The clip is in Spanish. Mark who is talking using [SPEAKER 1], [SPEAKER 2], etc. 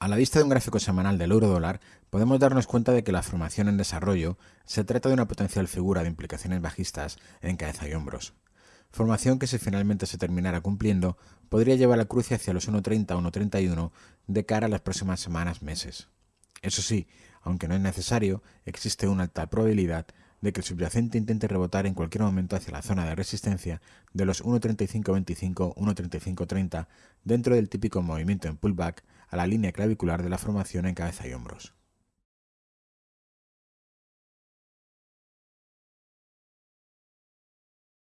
[SPEAKER 1] A la vista de un gráfico semanal del euro dólar, podemos darnos cuenta de que la formación en desarrollo se trata de una potencial figura de implicaciones bajistas en cabeza y hombros. Formación que si finalmente se terminara cumpliendo, podría llevar a cruce hacia los 1.30-1.31 de cara a las próximas semanas meses. Eso sí, aunque no es necesario, existe una alta probabilidad de que el subyacente intente rebotar en cualquier momento hacia la zona de resistencia de los 1.3525-1.3530 dentro del típico movimiento en pullback a la línea clavicular de la formación en cabeza y hombros.